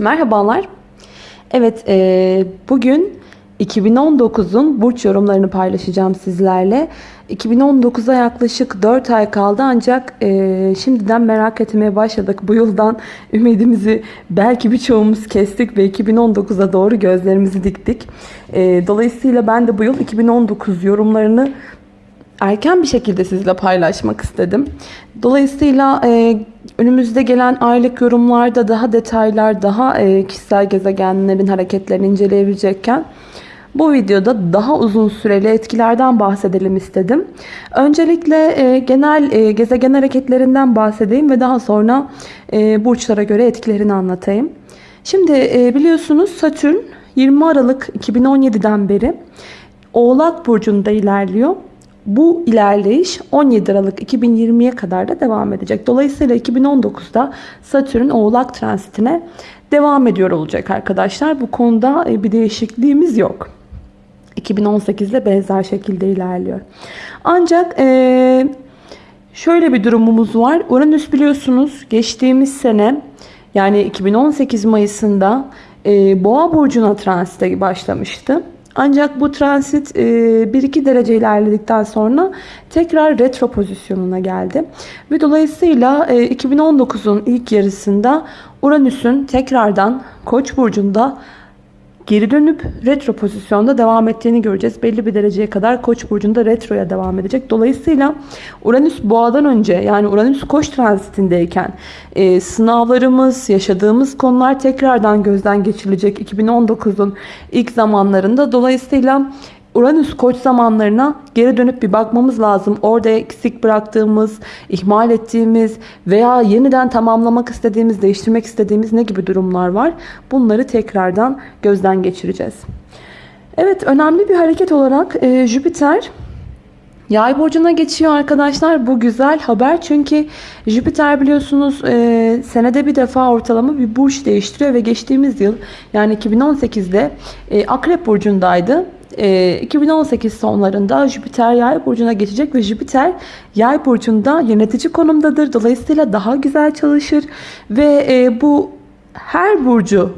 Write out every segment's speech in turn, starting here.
Merhabalar. Evet, e, bugün 2019'un burç yorumlarını paylaşacağım sizlerle. 2019'a yaklaşık 4 ay kaldı ancak e, şimdiden merak etmeye başladık. Bu yıldan ümidimizi belki birçoğumuz kestik ve 2019'a doğru gözlerimizi diktik. E, dolayısıyla ben de bu yıl 2019 yorumlarını erken bir şekilde sizle paylaşmak istedim. Dolayısıyla e, önümüzde gelen aylık yorumlarda daha detaylar, daha e, kişisel gezegenlerin hareketlerini inceleyebilecekken bu videoda daha uzun süreli etkilerden bahsedelim istedim. Öncelikle e, genel e, gezegen hareketlerinden bahsedeyim ve daha sonra e, burçlara göre etkilerini anlatayım. Şimdi e, biliyorsunuz Satürn 20 Aralık 2017'den beri Oğlak Burcu'nda ilerliyor. Bu ilerleyiş 17 Aralık 2020'ye kadar da devam edecek. Dolayısıyla 2019'da Satürn Oğlak transitine devam ediyor olacak arkadaşlar. Bu konuda e, bir değişikliğimiz yok. 2018'de benzer şekilde ilerliyor. Ancak e, şöyle bir durumumuz var. Uranüs biliyorsunuz geçtiğimiz sene yani 2018 Mayıs'ında e, Boğa burcuna transite başlamıştı. Ancak bu transit 1-2 derece ilerledikten sonra tekrar retro pozisyonuna geldi. Ve dolayısıyla 2019'un ilk yarısında Uranüs'ün tekrardan Koç burcunda geri dönüp retro pozisyonda devam ettiğini göreceğiz. Belli bir dereceye kadar Koç burcunda retroya devam edecek. Dolayısıyla Uranüs boğadan önce yani Uranüs Koç transitindeyken e, sınavlarımız, yaşadığımız konular tekrardan gözden geçirilecek 2019'un ilk zamanlarında. Dolayısıyla Uranüs koç zamanlarına geri dönüp bir bakmamız lazım. Orada eksik bıraktığımız, ihmal ettiğimiz veya yeniden tamamlamak istediğimiz, değiştirmek istediğimiz ne gibi durumlar var? Bunları tekrardan gözden geçireceğiz. Evet önemli bir hareket olarak e, Jüpiter Yay burcuna geçiyor arkadaşlar. Bu güzel haber çünkü Jüpiter biliyorsunuz e, senede bir defa ortalama bir burç değiştiriyor ve geçtiğimiz yıl yani 2018'de e, Akrep burcundaydı. 2018 ee, sonlarında Jüpiter yay burcuna geçecek ve Jüpiter yay burcunda yönetici konumdadır. Dolayısıyla daha güzel çalışır ve e, bu her burcu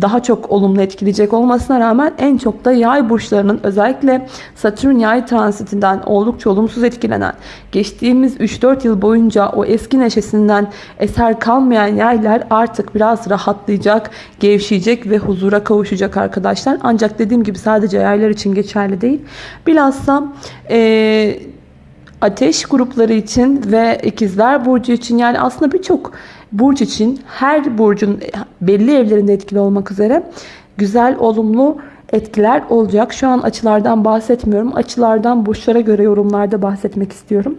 daha çok olumlu etkileyecek olmasına rağmen en çok da yay burçlarının özellikle Satürn yay transitinden oldukça olumsuz etkilenen geçtiğimiz 3-4 yıl boyunca o eski neşesinden eser kalmayan yaylar artık biraz rahatlayacak, gevşeyecek ve huzura kavuşacak arkadaşlar. Ancak dediğim gibi sadece yaylar için geçerli değil. Bilhassa e, ateş grupları için ve ikizler burcu için yani aslında birçok burç için her burcun belli evlerinde etkili olmak üzere güzel, olumlu etkiler olacak. Şu an açılardan bahsetmiyorum. Açılardan burçlara göre yorumlarda bahsetmek istiyorum.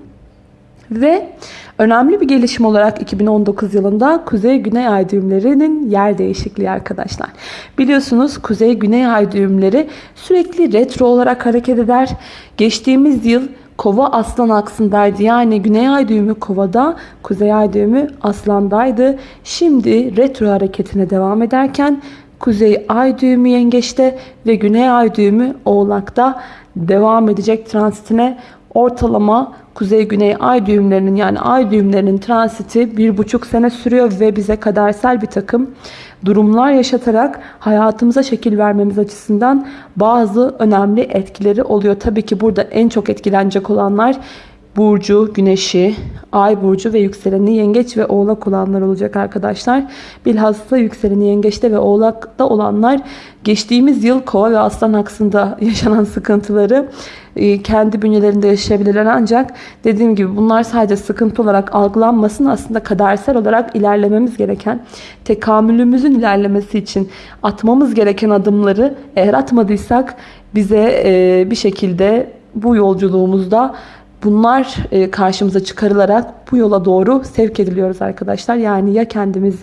Ve önemli bir gelişim olarak 2019 yılında Kuzey-Güney ay düğümlerinin yer değişikliği arkadaşlar. Biliyorsunuz Kuzey-Güney ay düğümleri sürekli retro olarak hareket eder. Geçtiğimiz yıl Kova aslan aksındaydı. Yani güney ay düğümü kovada, kuzey ay düğümü aslandaydı. Şimdi retro hareketine devam ederken kuzey ay düğümü yengeçte ve güney ay düğümü oğlakta devam edecek transitine ortalama kuzey-güney ay düğümlerinin yani ay düğümlerinin transiti bir buçuk sene sürüyor ve bize kadersel bir takım durumlar yaşatarak hayatımıza şekil vermemiz açısından bazı önemli etkileri oluyor. Tabii ki burada en çok etkilenecek olanlar burcu, güneşi, ay burcu ve yükseleni yengeç ve oğlak olanlar olacak arkadaşlar. Bilhassa yükseleni yengeçte ve oğlakta olanlar geçtiğimiz yıl kova ve aslan aksında yaşanan sıkıntıları kendi bünyelerinde yaşayabilirler. Ancak dediğim gibi bunlar sadece sıkıntı olarak algılanmasın aslında kadersel olarak ilerlememiz gereken tekamülümüzün ilerlemesi için atmamız gereken adımları eğer atmadıysak bize e, bir şekilde bu yolculuğumuzda Bunlar e, karşımıza çıkarılarak bu yola doğru sevk ediliyoruz arkadaşlar. Yani ya kendimiz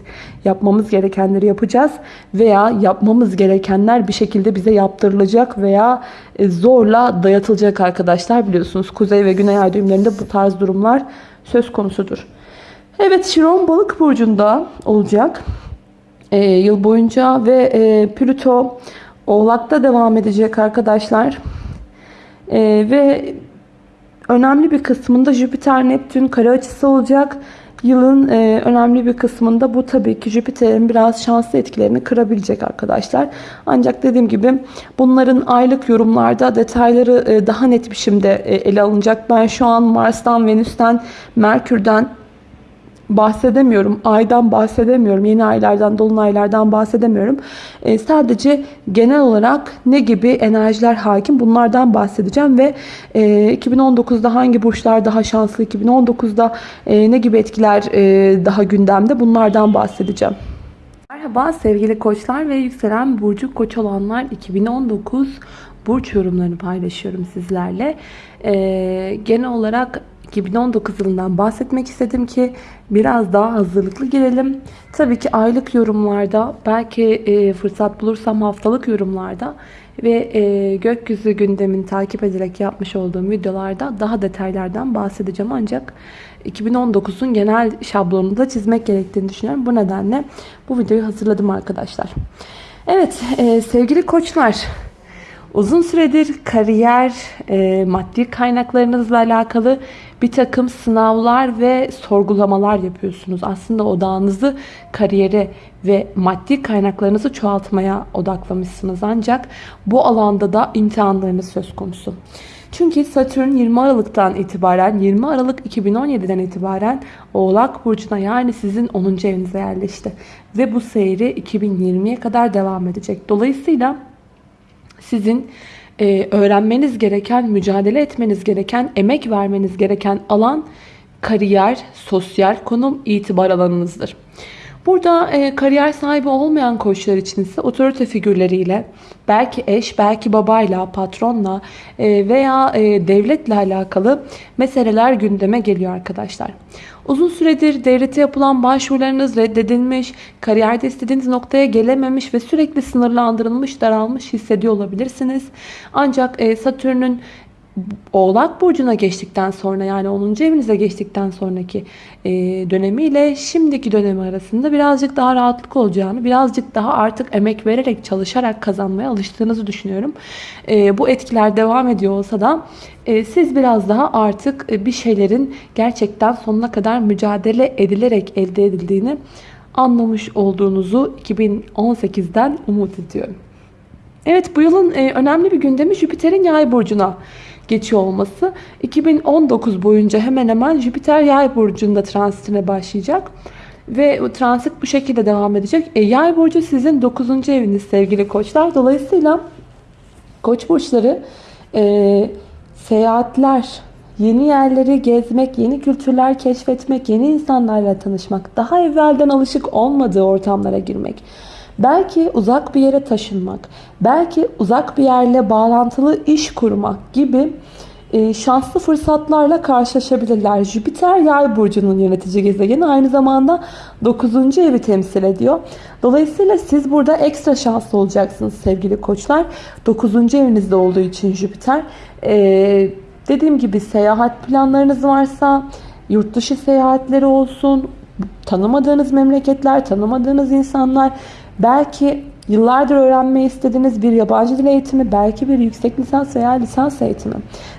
yapmamız gerekenleri yapacağız veya yapmamız gerekenler bir şekilde bize yaptırılacak veya e, zorla dayatılacak arkadaşlar. Biliyorsunuz kuzey ve güney ay düğümlerinde bu tarz durumlar söz konusudur. Evet Şiron balık burcunda olacak e, yıl boyunca ve e, Plüto oğlakta devam edecek arkadaşlar. E, ve Önemli bir kısmında Jüpiter Neptün kare açısı olacak. Yılın e, önemli bir kısmında bu tabii ki Jüpiter'in biraz şanslı etkilerini kırabilecek arkadaşlar. Ancak dediğim gibi bunların aylık yorumlarda detayları e, daha net biçimde e, ele alınacak. Ben şu an Mars'tan, Venüs'ten, Merkür'den bahsedemiyorum. Aydan bahsedemiyorum. Yeni aylardan, dolunaylardan bahsedemiyorum. E, sadece genel olarak ne gibi enerjiler hakim bunlardan bahsedeceğim ve e, 2019'da hangi burçlar daha şanslı, 2019'da e, ne gibi etkiler e, daha gündemde bunlardan bahsedeceğim. Merhaba sevgili koçlar ve yükselen burcu koç olanlar 2019 burç yorumlarını paylaşıyorum sizlerle. Ee, genel olarak 2019 yılından bahsetmek istedim ki biraz daha hazırlıklı girelim. Tabii ki aylık yorumlarda belki e, fırsat bulursam haftalık yorumlarda ve e, gökyüzü gündemini takip ederek yapmış olduğum videolarda daha detaylardan bahsedeceğim. Ancak 2019'un genel şablonunu da çizmek gerektiğini düşünüyorum. Bu nedenle bu videoyu hazırladım arkadaşlar. Evet e, sevgili koçlar uzun süredir kariyer, e, maddi kaynaklarınızla alakalı bir takım sınavlar ve sorgulamalar yapıyorsunuz. Aslında odağınızı kariyere ve maddi kaynaklarınızı çoğaltmaya odaklamışsınız. Ancak bu alanda da imtihanlarınız söz konusu. Çünkü Satürn 20 Aralık'tan itibaren 20 Aralık 2017'den itibaren Oğlak Burcu'na yani sizin 10. evinize yerleşti. Ve bu seyri 2020'ye kadar devam edecek. Dolayısıyla sizin e, öğrenmeniz gereken, mücadele etmeniz gereken, emek vermeniz gereken alan kariyer, sosyal konum, itibar alanınızdır. Burada e, kariyer sahibi olmayan koçlar için ise otorite figürleriyle, belki eş, belki babayla, patronla e, veya e, devletle alakalı meseleler gündeme geliyor arkadaşlar. Uzun süredir devlete yapılan başvurularınız reddedilmiş, kariyerde istediğiniz noktaya gelememiş ve sürekli sınırlandırılmış, daralmış hissediyor olabilirsiniz. Ancak e, Satürn'ün Oğlak Burcu'na geçtikten sonra yani 10. evinize geçtikten sonraki e, dönemiyle şimdiki dönemi arasında birazcık daha rahatlık olacağını, birazcık daha artık emek vererek, çalışarak kazanmaya alıştığınızı düşünüyorum. E, bu etkiler devam ediyor olsa da e, siz biraz daha artık e, bir şeylerin gerçekten sonuna kadar mücadele edilerek elde edildiğini anlamış olduğunuzu 2018'den umut ediyorum. Evet bu yılın e, önemli bir gündemi Jüpiter'in yay burcuna geçiyor olması. 2019 boyunca hemen hemen Jüpiter yay burcunda transitine başlayacak. Ve transit bu şekilde devam edecek. E, yay burcu sizin 9. eviniz sevgili koçlar. Dolayısıyla koç burçları e, seyahatler, yeni yerleri gezmek, yeni kültürler keşfetmek, yeni insanlarla tanışmak, daha evvelden alışık olmadığı ortamlara girmek Belki uzak bir yere taşınmak, belki uzak bir yerle bağlantılı iş kurmak gibi e, şanslı fırsatlarla karşılaşabilirler. Jüpiter yay burcunun yönetici gezegeni aynı zamanda 9. evi temsil ediyor. Dolayısıyla siz burada ekstra şanslı olacaksınız sevgili koçlar. 9. evinizde olduğu için Jüpiter. Ee, dediğim gibi seyahat planlarınız varsa yurt dışı seyahatleri olsun, tanımadığınız memleketler, tanımadığınız insanlar Belki yıllardır öğrenmeyi istediğiniz bir yabancı dil eğitimi, belki bir yüksek lisans veya lisans eğitimi.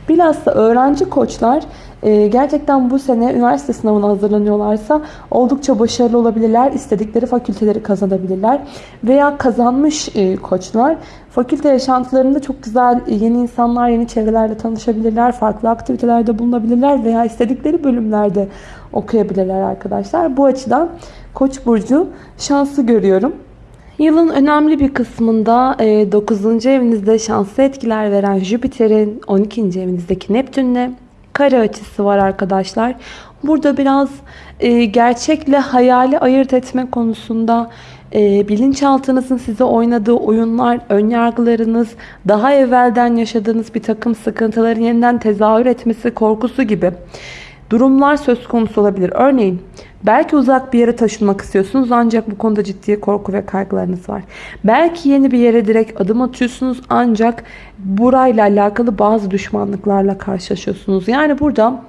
Bilhassa öğrenci koçlar e, gerçekten bu sene üniversite sınavına hazırlanıyorlarsa oldukça başarılı olabilirler. istedikleri fakülteleri kazanabilirler. Veya kazanmış e, koçlar fakülte yaşantılarında çok güzel e, yeni insanlar, yeni çevrelerle tanışabilirler. Farklı aktivitelerde bulunabilirler veya istedikleri bölümlerde okuyabilirler arkadaşlar. Bu açıdan Koç burcu şanslı görüyorum. Yılın önemli bir kısmında 9. E, evinizde şanslı etkiler veren Jüpiter'in 12. evinizdeki Neptün'le kare açısı var arkadaşlar. Burada biraz e, gerçekle hayali ayırt etme konusunda e, bilinçaltınızın size oynadığı oyunlar, önyargılarınız, daha evvelden yaşadığınız bir takım sıkıntıların yeniden tezahür etmesi korkusu gibi durumlar söz konusu olabilir. Örneğin belki uzak bir yere taşınmak istiyorsunuz ancak bu konuda ciddi korku ve kaygılarınız var. Belki yeni bir yere direkt adım atıyorsunuz ancak burayla alakalı bazı düşmanlıklarla karşılaşıyorsunuz. Yani burada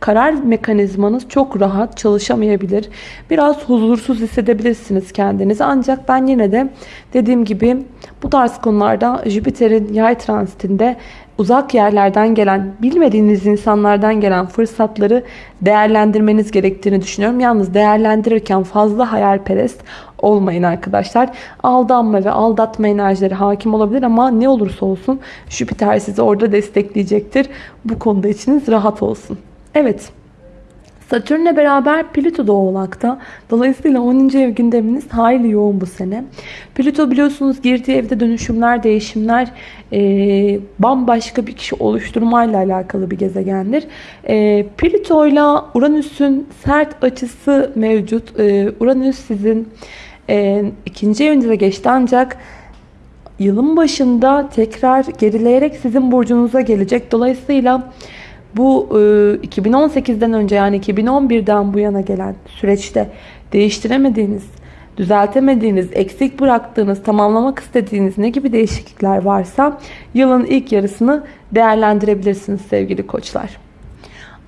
karar mekanizmanız çok rahat çalışamayabilir. Biraz huzursuz hissedebilirsiniz kendinizi. Ancak ben yine de dediğim gibi bu tarz konularda Jüpiter'in yay transitinde uzak yerlerden gelen, bilmediğiniz insanlardan gelen fırsatları değerlendirmeniz gerektiğini düşünüyorum. Yalnız değerlendirirken fazla hayalperest olmayın arkadaşlar. Aldanma ve aldatma enerjileri hakim olabilir ama ne olursa olsun Jüpiter sizi orada destekleyecektir. Bu konuda içiniz rahat olsun. Evet. Satürn'le beraber Plüto da Oğlak'ta. Dolayısıyla 10. ev gündeminiz hayli yoğun bu sene. Plüto biliyorsunuz girdiği evde dönüşümler, değişimler, e, bambaşka bir kişi oluşturmayla alakalı bir gezegendir. E, Plüto ile Uranüs'ün sert açısı mevcut. E, Uranüs sizin e, ikinci evinize geçti ancak yılın başında tekrar gerileyerek sizin burcunuza gelecek. Dolayısıyla 2018'den önce yani 2011'den bu yana gelen süreçte değiştiremediğiniz, düzeltemediğiniz, eksik bıraktığınız, tamamlamak istediğiniz ne gibi değişiklikler varsa yılın ilk yarısını değerlendirebilirsiniz sevgili koçlar.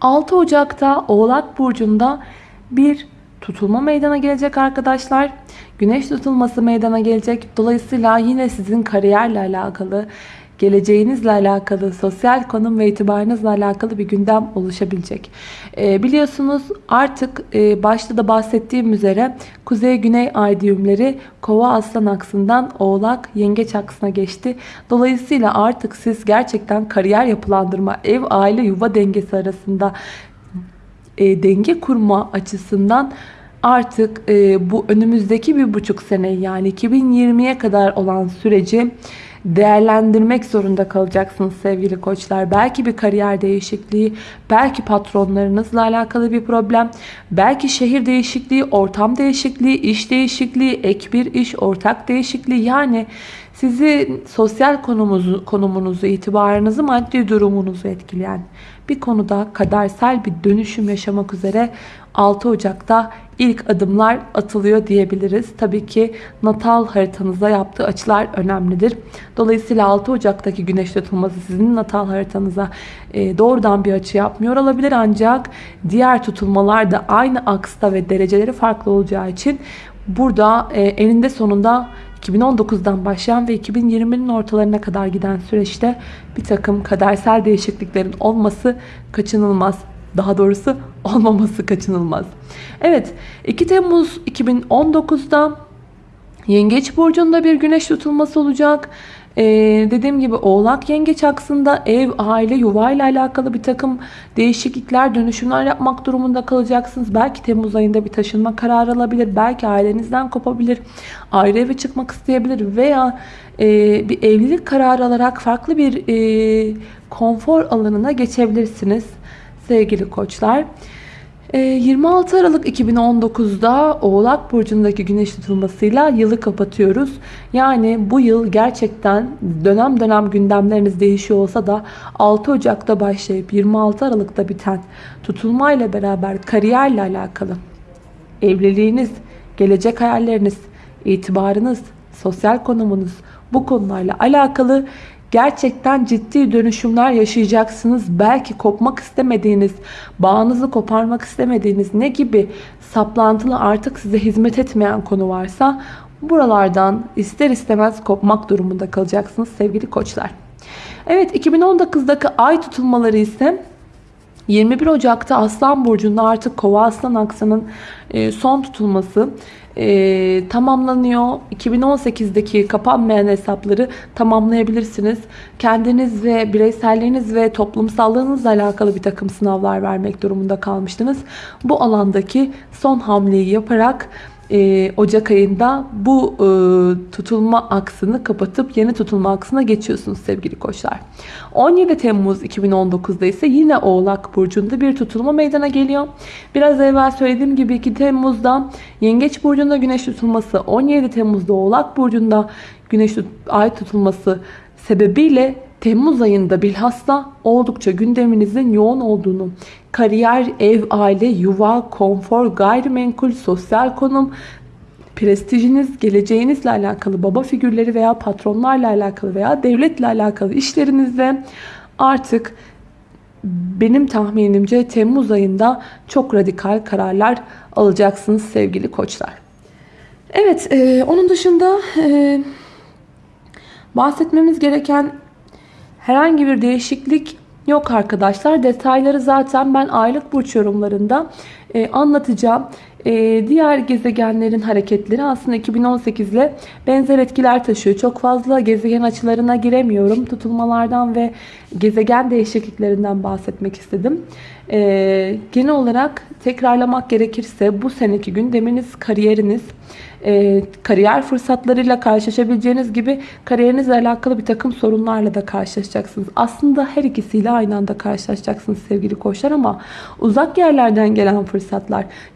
6 Ocak'ta Oğlak Burcu'nda bir tutulma meydana gelecek arkadaşlar. Güneş tutulması meydana gelecek. Dolayısıyla yine sizin kariyerle alakalı, geleceğinizle alakalı, sosyal konum ve itibarınızla alakalı bir gündem oluşabilecek. E, biliyorsunuz artık e, başta da bahsettiğim üzere Kuzey-Güney ay düğümleri Kova Aslan aksından Oğlak Yengeç aksına geçti. Dolayısıyla artık siz gerçekten kariyer yapılandırma, ev, aile, yuva dengesi arasında e, denge kurma açısından artık e, bu önümüzdeki bir buçuk sene yani 2020'ye kadar olan süreci değerlendirmek zorunda kalacaksınız sevgili koçlar. Belki bir kariyer değişikliği, belki patronlarınızla alakalı bir problem, belki şehir değişikliği, ortam değişikliği, iş değişikliği, ek bir iş, ortak değişikliği yani sizi sosyal konumunuzu, konumunuzu, itibarınızı, maddi durumunuzu etkileyen bir konuda kadersel bir dönüşüm yaşamak üzere 6 Ocak'ta ilk adımlar atılıyor diyebiliriz. Tabii ki natal haritanıza yaptığı açılar önemlidir. Dolayısıyla 6 Ocak'taki güneş tutulması sizin natal haritanıza e, doğrudan bir açı yapmıyor olabilir. Ancak diğer tutulmalar da aynı aksta ve dereceleri farklı olacağı için burada e, eninde sonunda 2019'dan başlayan ve 2020'nin ortalarına kadar giden süreçte bir takım kadersel değişikliklerin olması kaçınılmaz. Daha doğrusu olmaması kaçınılmaz. Evet 2 Temmuz 2019'da Yengeç Burcu'nda bir güneş tutulması olacak. Ee, dediğim gibi oğlak yengeç aksında ev, aile, yuva ile alakalı bir takım değişiklikler, dönüşümler yapmak durumunda kalacaksınız. Belki Temmuz ayında bir taşınma kararı alabilir. Belki ailenizden kopabilir. Ayrı eve çıkmak isteyebilir. Veya e, bir evlilik kararı alarak farklı bir e, konfor alanına geçebilirsiniz sevgili koçlar. 26 ee, Aralık 2019'da Oğlak Burcu'ndaki güneş tutulmasıyla yılı kapatıyoruz. Yani bu yıl gerçekten dönem dönem gündemleriniz değişiyor olsa da 6 Ocak'ta başlayıp 26 Aralık'ta biten tutulmayla beraber kariyerle alakalı evliliğiniz, gelecek hayalleriniz, itibarınız, sosyal konumunuz bu konularla alakalı Gerçekten ciddi dönüşümler yaşayacaksınız. Belki kopmak istemediğiniz, bağınızı koparmak istemediğiniz ne gibi saplantılı artık size hizmet etmeyen konu varsa buralardan ister istemez kopmak durumunda kalacaksınız sevgili koçlar. Evet 2019'daki ay tutulmaları ise 21 Ocak'ta Aslan Burcu'nda artık Kova Aslan Aksan'ın e, son tutulması e, tamamlanıyor. 2018'deki kapanmayan hesapları tamamlayabilirsiniz. Kendiniz ve bireyselliğiniz ve toplumsallığınızla alakalı bir takım sınavlar vermek durumunda kalmıştınız. Bu alandaki son hamleyi yaparak e, Ocak ayında bu e, tutulma aksını kapatıp yeni tutulma aksına geçiyorsunuz sevgili koçlar. 17 Temmuz 2019'da ise yine Oğlak Burcu'nda bir tutulma meydana geliyor. Biraz evvel söylediğim gibi 2 Temmuz'da Yengeç Burcu'nda güneş tutulması, 17 Temmuz'da Oğlak Burcu'nda güneş ay tutulması sebebiyle Temmuz ayında bilhassa oldukça gündeminizin yoğun olduğunu, kariyer, ev, aile, yuva, konfor, gayrimenkul, sosyal konum, prestijiniz, geleceğinizle alakalı baba figürleri veya patronlarla alakalı veya devletle alakalı işlerinizde artık benim tahminimce Temmuz ayında çok radikal kararlar alacaksınız sevgili koçlar. Evet, e, onun dışında e, bahsetmemiz gereken Herhangi bir değişiklik yok arkadaşlar. Detayları zaten ben aylık burç yorumlarında e, anlatacağım. E, diğer gezegenlerin hareketleri aslında 2018 ile benzer etkiler taşıyor. Çok fazla gezegen açılarına giremiyorum. Tutulmalardan ve gezegen değişikliklerinden bahsetmek istedim. E, genel olarak tekrarlamak gerekirse bu seneki gündeminiz kariyeriniz kariyer fırsatlarıyla karşılaşabileceğiniz gibi kariyerinizle alakalı bir takım sorunlarla da karşılaşacaksınız. Aslında her ikisiyle aynı anda karşılaşacaksınız sevgili koçlar ama uzak yerlerden gelen fırsatlar,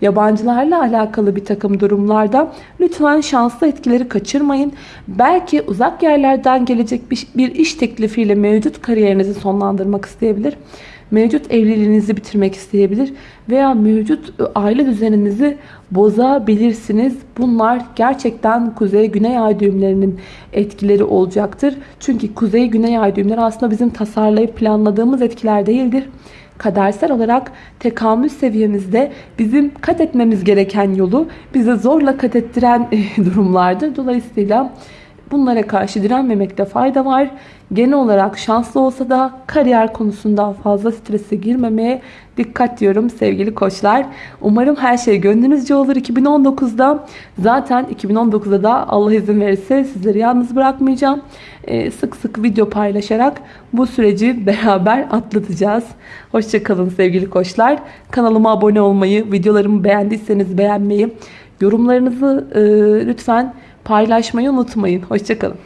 yabancılarla alakalı bir takım durumlarda lütfen şanslı etkileri kaçırmayın. Belki uzak yerlerden gelecek bir, iş teklifiyle mevcut kariyerinizi sonlandırmak isteyebilir mevcut evliliğinizi bitirmek isteyebilir veya mevcut aile düzeninizi bozabilirsiniz. Bunlar gerçekten kuzey güney ay düğümlerinin etkileri olacaktır. Çünkü kuzey güney ay düğümleri aslında bizim tasarlayıp planladığımız etkiler değildir. Kadersel olarak tekamül seviyemizde bizim kat etmemiz gereken yolu bize zorla kat ettiren durumlardır. Dolayısıyla Bunlara karşı direnmemekte fayda var. Genel olarak şanslı olsa da kariyer konusunda fazla strese girmemeye dikkat diyorum sevgili koçlar. Umarım her şey gönlünüzce olur 2019'da. Zaten 2019'da da Allah izin verirse sizleri yalnız bırakmayacağım. Ee, sık sık video paylaşarak bu süreci beraber atlatacağız. Hoşçakalın sevgili koçlar. Kanalıma abone olmayı, videolarımı beğendiyseniz beğenmeyi, yorumlarınızı e, lütfen paylaşmayı unutmayın. Hoşçakalın.